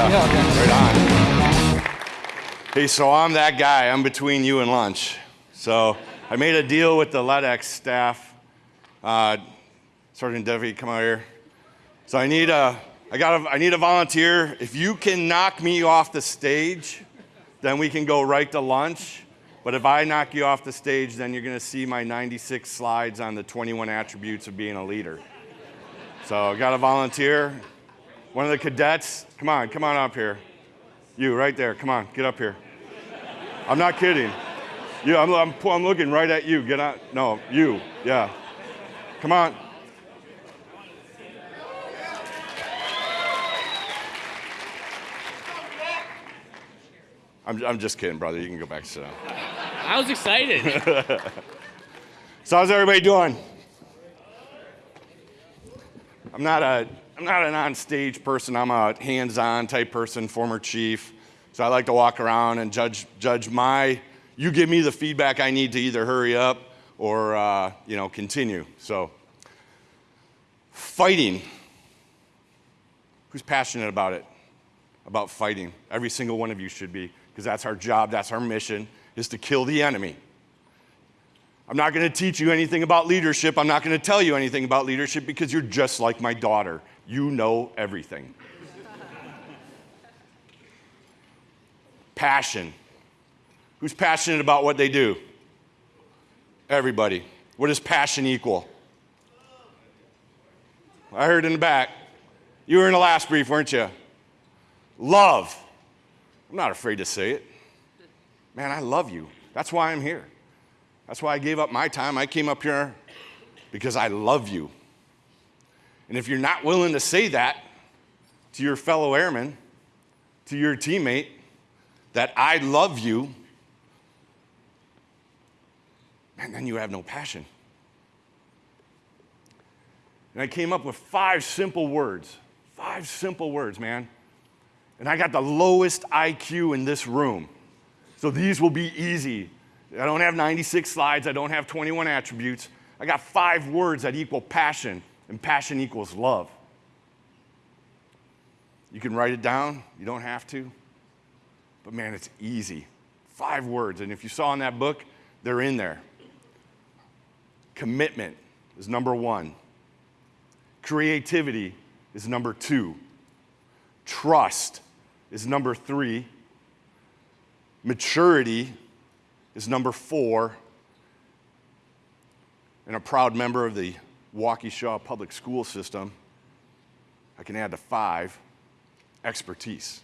Yeah. Yeah, okay. Right on. Hey, so I'm that guy. I'm between you and lunch. So I made a deal with the LEDX staff. Uh, Sergeant Devi, come out here. So I need a, I got a, I need a volunteer. If you can knock me off the stage, then we can go right to lunch. But if I knock you off the stage, then you're going to see my 96 slides on the 21 attributes of being a leader. So I got a volunteer. One of the cadets, come on, come on up here. You right there, come on, get up here. I'm not kidding. You, I'm, I'm, I'm looking right at you. Get on. No, you, yeah. Come on. I'm, I'm just kidding, brother. You can go back to sit down. I was excited. So how's everybody doing? I'm not a I'm not an on-stage person. I'm a hands-on type person, former chief. So I like to walk around and judge judge my. You give me the feedback I need to either hurry up or uh, you know continue. So fighting. Who's passionate about it? About fighting? Every single one of you should be, because that's our job. That's our mission: is to kill the enemy. I'm not going to teach you anything about leadership. I'm not going to tell you anything about leadership because you're just like my daughter. You know everything. Passion. Who's passionate about what they do? Everybody. What does passion equal? I heard in the back. You were in the last brief, weren't you? Love. I'm not afraid to say it. Man, I love you. That's why I'm here. That's why I gave up my time. I came up here because I love you. And if you're not willing to say that to your fellow airman, to your teammate, that I love you, man, then you have no passion. And I came up with five simple words. Five simple words, man. And I got the lowest IQ in this room. So these will be easy I don't have 96 slides. I don't have 21 attributes. I got five words that equal passion, and passion equals love. You can write it down. You don't have to. But man, it's easy. Five words. And if you saw in that book, they're in there. Commitment is number one. Creativity is number two. Trust is number three. Maturity is number four, and a proud member of the Waukesha public school system. I can add to five expertise.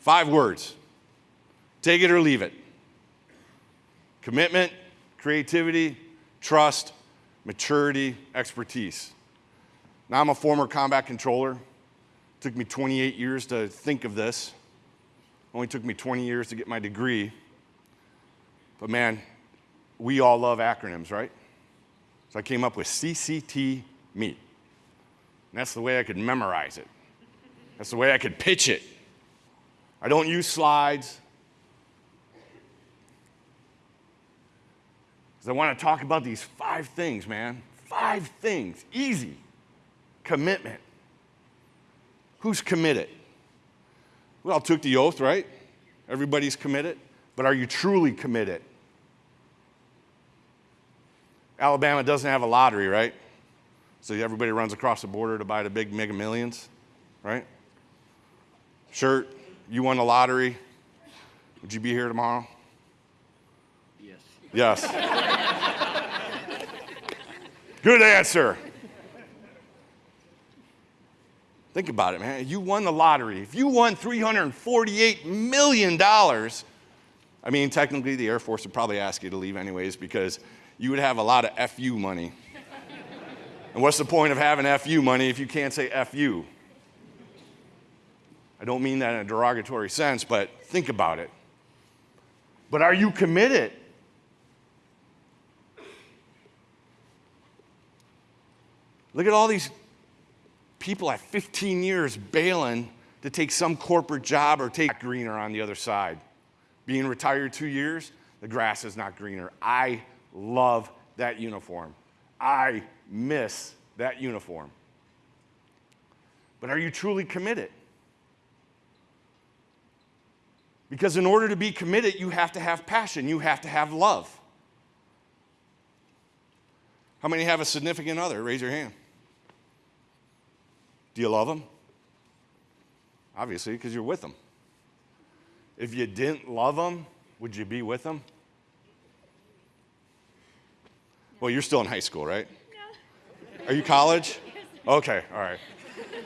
Five words. Take it or leave it commitment, creativity, trust, maturity, expertise. Now, I'm a former combat controller. It took me 28 years to think of this. Only took me 20 years to get my degree. But man, we all love acronyms, right? So I came up with CCT meet. And that's the way I could memorize it. That's the way I could pitch it. I don't use slides. Because I want to talk about these five things, man. Five things. Easy. Commitment. Who's committed? We all took the oath, right? Everybody's committed. But are you truly committed? Alabama doesn't have a lottery, right? So everybody runs across the border to buy the big mega millions, right? Shirt, you won the lottery. Would you be here tomorrow? yes. Yes. Good answer. Think about it, man. You won the lottery. If you won $348 million, I mean, technically, the Air Force would probably ask you to leave anyways because you would have a lot of FU money. and what's the point of having FU money if you can't say FU? I don't mean that in a derogatory sense, but think about it. But are you committed? Look at all these people at 15 years bailing to take some corporate job or take greener on the other side. Being retired two years, the grass is not greener. I love that uniform. I miss that uniform. But are you truly committed? Because in order to be committed, you have to have passion, you have to have love. How many have a significant other? Raise your hand. Do you love them? Obviously, because you're with them. If you didn't love them, would you be with them? Well, you're still in high school, right? Are you college? Okay, all right.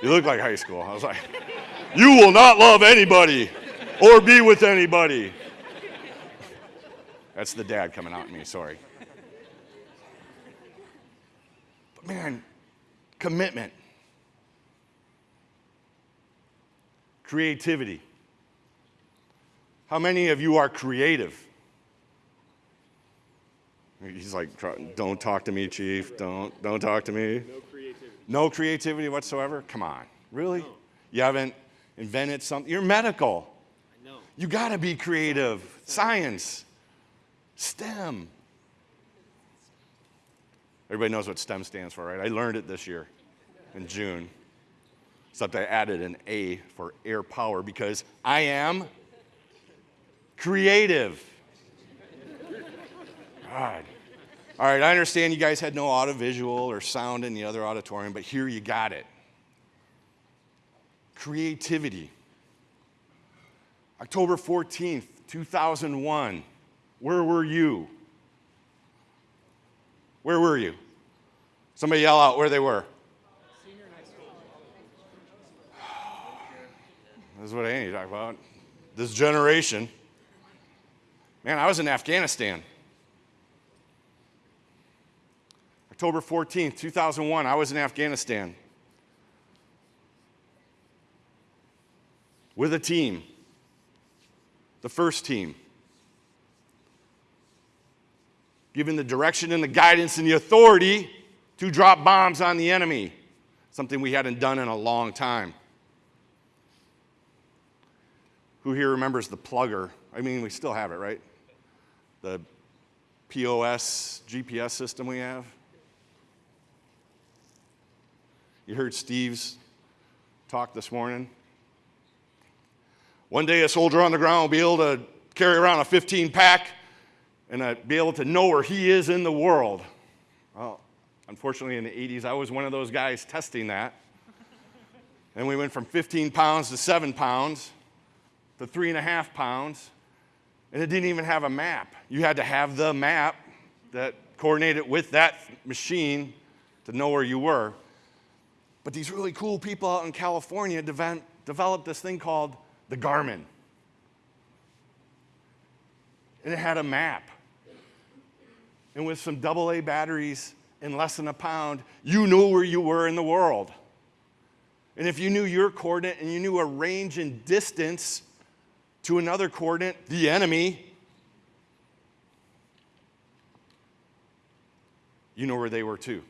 You look like high school. I was like, you will not love anybody or be with anybody. That's the dad coming out in me, sorry. But man, commitment, creativity. How many of you are creative? He's like, don't talk to me, chief. Don't, don't talk to me. No creativity. No creativity whatsoever? Come on. Really? You haven't invented something? You're medical. I know. You got to be creative. Science, STEM. Everybody knows what STEM stands for, right? I learned it this year in June. Except I added an A for air power because I am creative. God. All right, I understand you guys had no audiovisual or sound in the other auditorium, but here you got it. Creativity. October 14th, 2001. Where were you? Where were you? Somebody yell out where they were. Senior high school. this is what I need to talk about. This generation. Man, I was in Afghanistan. October 14th, 2001, I was in Afghanistan with a team, the first team, given the direction and the guidance and the authority to drop bombs on the enemy, something we hadn't done in a long time. Who here remembers the plugger? I mean, we still have it, right? The POS GPS system we have. You heard Steve's talk this morning. One day, a soldier on the ground will be able to carry around a 15 pack and be able to know where he is in the world. Well, unfortunately, in the 80s, I was one of those guys testing that. and we went from 15 pounds to seven pounds to three and a half pounds, and it didn't even have a map. You had to have the map that coordinated with that machine to know where you were. But these really cool people out in California dev- developed this thing called the Garmin. And it had a map. And with some AA batteries and less than a pound, you knew where you were in the world. And if you knew your coordinate and you knew a range and distance to another coordinate, the enemy, you know where they were too.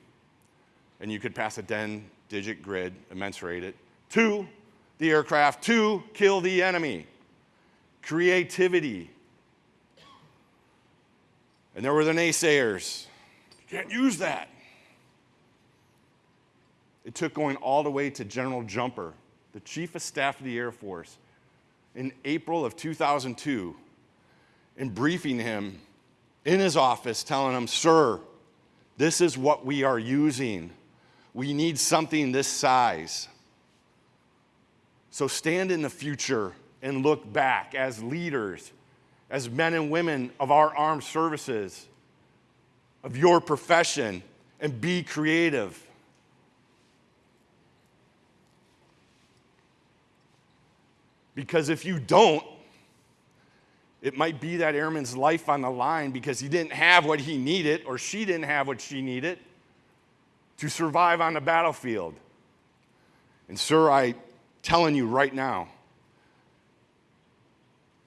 And you could pass a 10 digit grid, immensurate it, to the aircraft, to kill the enemy. Creativity. And there were the naysayers. You can't use that. It took going all the way to General Jumper, the Chief of Staff of the Air Force, in April of 2002, and briefing him in his office, telling him, Sir, this is what we are using. We need something this size. So stand in the future and look back as leaders, as men and women of our armed services, of your profession, and be creative. Because if you don't, it might be that airman's life on the line because he didn't have what he needed or she didn't have what she needed to survive on the battlefield. And, sir, I telling you right now,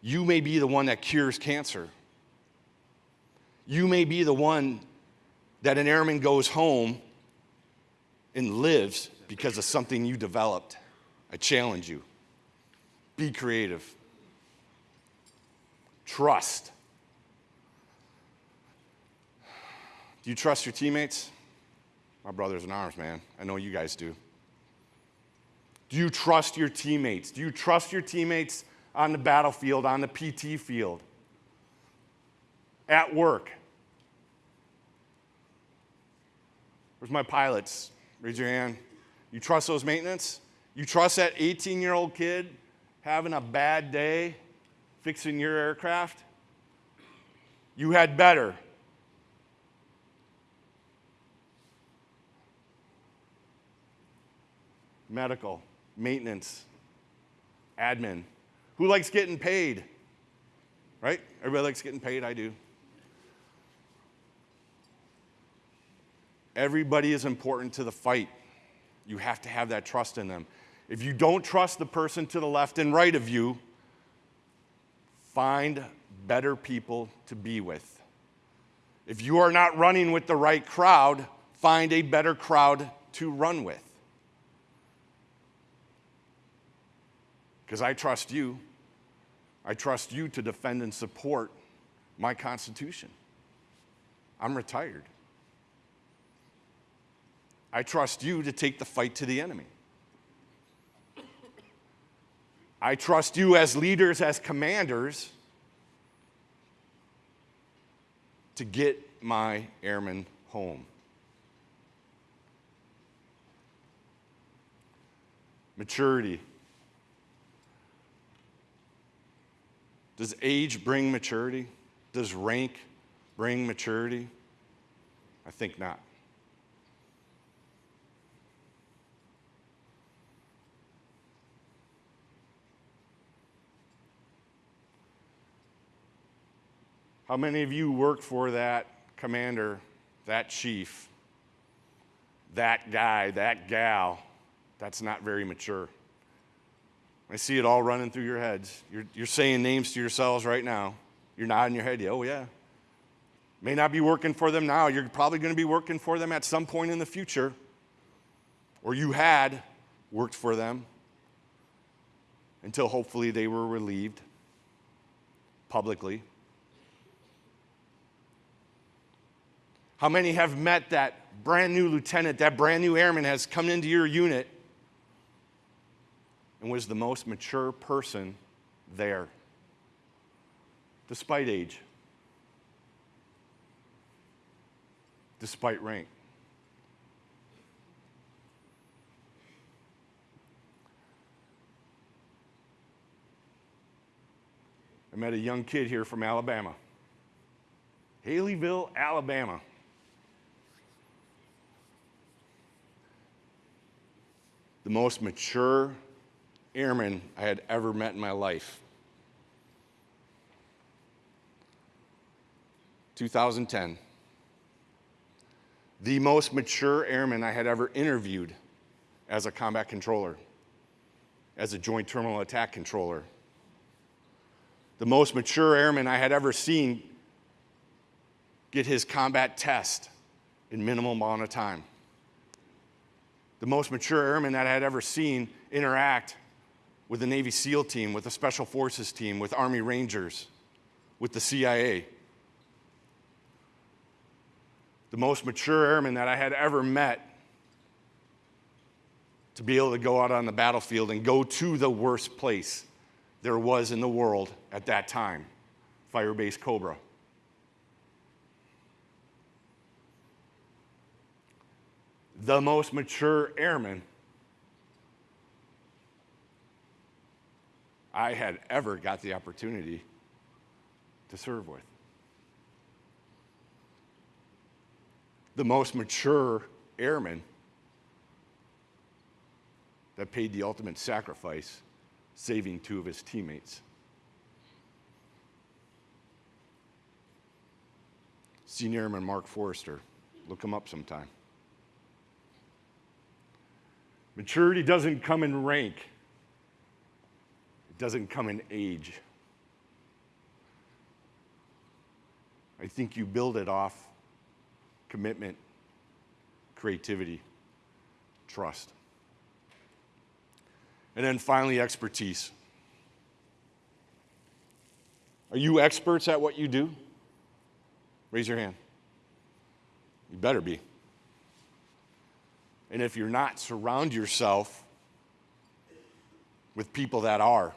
you may be the one that cures cancer. You may be the one that an airman goes home and lives because of something you developed. I challenge you. Be creative. Trust. Do you trust your teammates? My brothers in arms, man. I know you guys do. Do you trust your teammates? Do you trust your teammates on the battlefield, on the PT field, at work? Where's my pilots? Raise your hand. You trust those maintenance? You trust that 18 year old kid having a bad day fixing your aircraft? You had better. Medical, maintenance, admin. Who likes getting paid? Right? Everybody likes getting paid. I do. Everybody is important to the fight. You have to have that trust in them. If you don't trust the person to the left and right of you, find better people to be with. If you are not running with the right crowd, find a better crowd to run with. Because I trust you. I trust you to defend and support my Constitution. I'm retired. I trust you to take the fight to the enemy. I trust you as leaders, as commanders, to get my airmen home. Maturity. Does age bring maturity? Does rank bring maturity? I think not. How many of you work for that commander, that chief, that guy, that gal that's not very mature? I see it all running through your heads. You're, you're saying names to yourselves right now. You're nodding your head. Yeah, oh, yeah. May not be working for them now. You're probably going to be working for them at some point in the future. Or you had worked for them until hopefully they were relieved publicly. How many have met that brand new lieutenant, that brand new airman has come into your unit and was the most mature person there, despite age, despite rank? I met a young kid here from Alabama, Haleyville, Alabama. the most mature airman I had ever met in my life. 2010. The most mature airman I had ever interviewed as a combat controller, as a joint terminal attack controller. The most mature airman I had ever seen get his combat test in minimal amount of time the most mature airman that I had ever seen interact with the Navy SEAL team, with the Special Forces team, with Army Rangers, with the CIA. The most mature airman that I had ever met to be able to go out on the battlefield and go to the worst place there was in the world at that time Firebase Cobra. the most mature airman I had ever got the opportunity to serve with. The most mature airman that paid the ultimate sacrifice, saving two of his teammates. Senior Airman Mark Forrester. Look him up sometime. Maturity doesn't come in rank, it doesn't come in age. I think you build it off commitment, creativity, trust. And then finally, expertise. Are you experts at what you do? Raise your hand. You better be. And if you're not, surround yourself with people that are,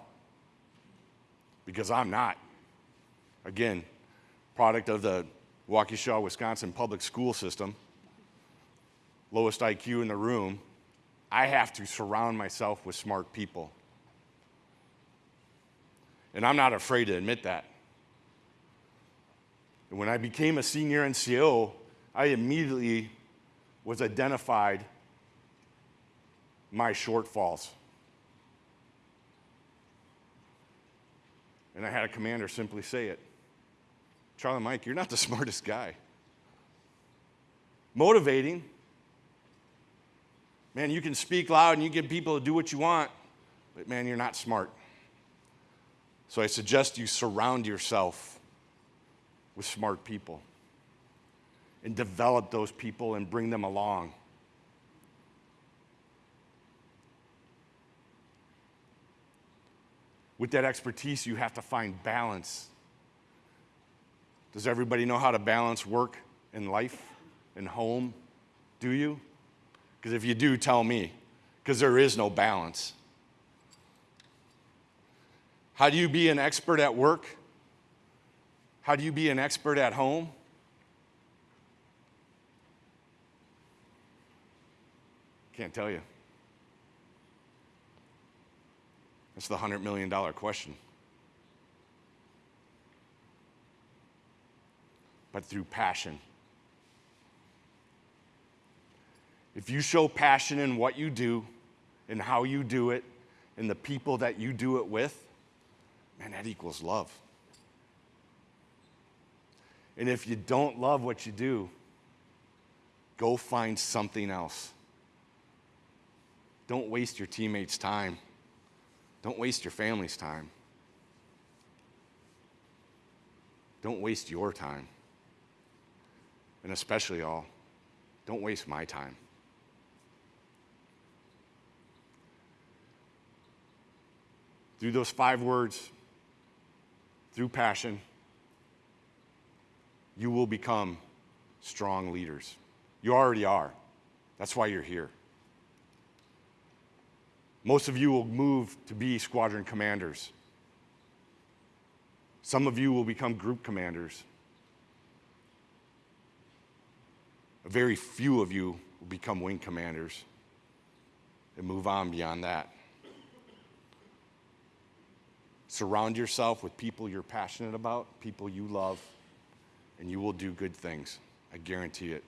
because I'm not. Again, product of the Waukesha, Wisconsin public school system, lowest IQ in the room. I have to surround myself with smart people. And I'm not afraid to admit that. And when I became a senior NCO, I immediately was identified my shortfalls. And I had a commander simply say it Charlie Mike, you're not the smartest guy. Motivating. Man, you can speak loud and you get people to do what you want, but man, you're not smart. So I suggest you surround yourself with smart people and develop those people and bring them along. With that expertise, you have to find balance. Does everybody know how to balance work and life and home? Do you? Because if you do, tell me, because there is no balance. How do you be an expert at work? How do you be an expert at home? Can't tell you. That's the $100 million question. But through passion. If you show passion in what you do and how you do it and the people that you do it with, man, that equals love. And if you don't love what you do, go find something else. Don't waste your teammates' time. Don't waste your family's time. Don't waste your time. And especially all, don't waste my time. Through those five words, through passion, you will become strong leaders. You already are. That's why you're here. Most of you will move to be squadron commanders. Some of you will become group commanders. A very few of you will become wing commanders and move on beyond that. Surround yourself with people you're passionate about, people you love, and you will do good things. I guarantee it.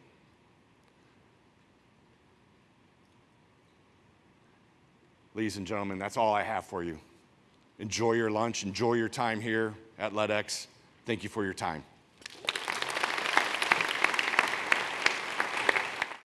Ladies and gentlemen, that's all I have for you. Enjoy your lunch, enjoy your time here at LEDX. Thank you for your time.